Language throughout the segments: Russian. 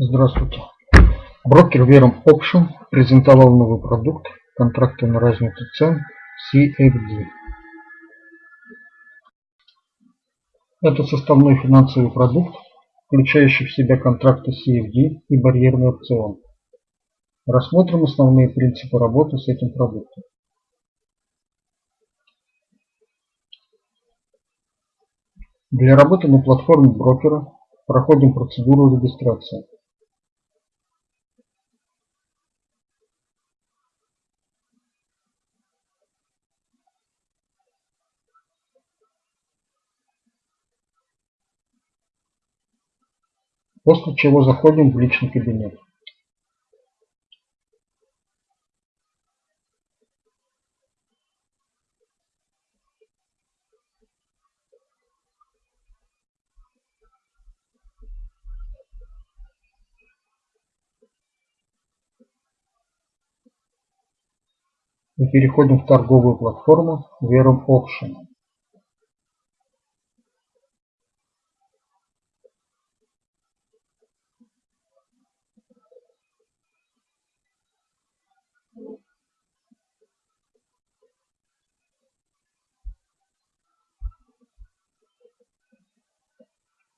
Здравствуйте. Брокер Verum Option презентовал новый продукт контракты на разницу цен CFD. Это составной финансовый продукт, включающий в себя контракты CFD и барьерный опцион. Рассмотрим основные принципы работы с этим продуктом. Для работы на платформе брокера проходим процедуру регистрации. После чего заходим в личный кабинет. И переходим в торговую платформу Verum Option.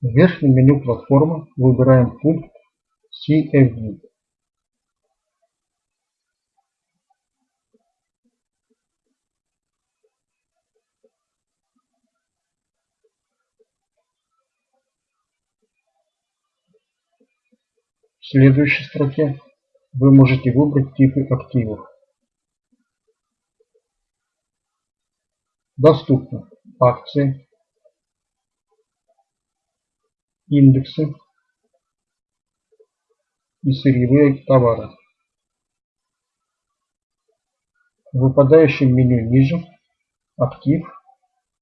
В верхнем меню платформы выбираем пункт CFD. В следующей строке вы можете выбрать типы активов. Доступны акции, индексы и сырьевые товары. В выпадающем меню ниже «Актив»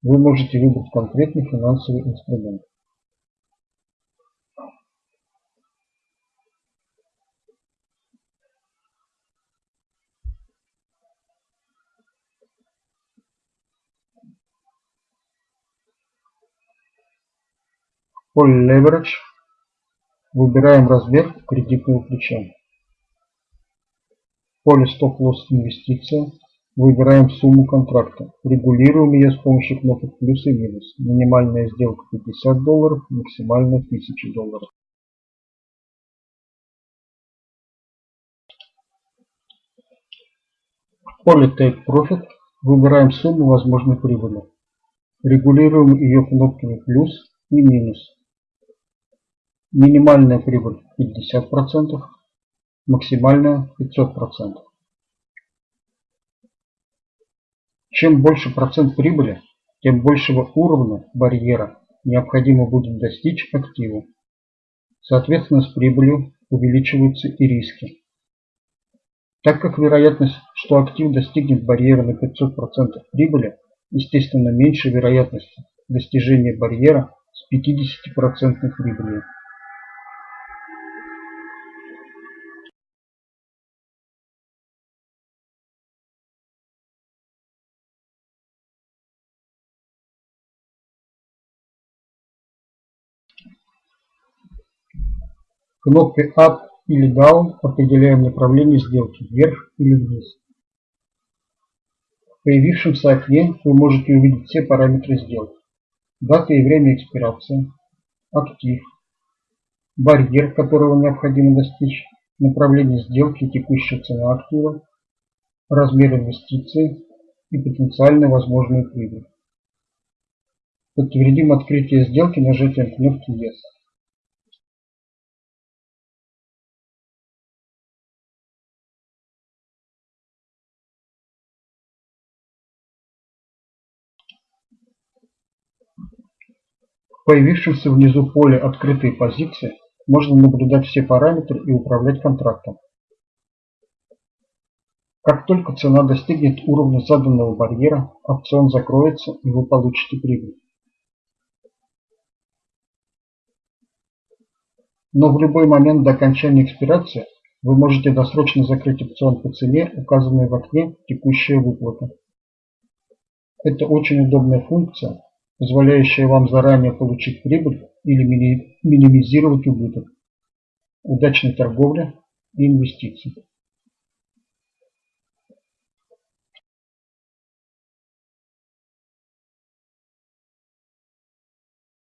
вы можете выбрать конкретный финансовый инструмент. Поле Leverage выбираем размер кредитного плеча. В поле Stop-Loss Инвестиция выбираем сумму контракта. Регулируем ее с помощью кнопок плюс и минус. Минимальная сделка 50 долларов, максимальная 1000 долларов. В поле Take Profit выбираем сумму возможной прибыли. Регулируем ее кнопками плюс и минус. Минимальная прибыль 50%, максимальная 500%. Чем больше процент прибыли, тем большего уровня барьера необходимо будет достичь активу. Соответственно, с прибылью увеличиваются и риски. Так как вероятность, что актив достигнет барьера на 500% прибыли, естественно меньше вероятности достижения барьера с 50% прибылью. Кнопкой Up или Down определяем направление сделки вверх или вниз. В появившемся окне вы можете увидеть все параметры сделки. Дата и время экспирации, актив, барьер, которого необходимо достичь, направление сделки и текущая цена актива, размер инвестиции и потенциально возможную прибыль. Подтвердим открытие сделки нажатием кнопки Yes. Появившемся внизу поле «Открытые позиции» можно наблюдать все параметры и управлять контрактом. Как только цена достигнет уровня заданного барьера, опцион закроется и вы получите прибыль. Но в любой момент до окончания экспирации вы можете досрочно закрыть опцион по цене, указанной в окне «Текущая выплата». Это очень удобная функция, позволяющая вам заранее получить прибыль или минимизировать убыток. удачной торговли и инвестиций.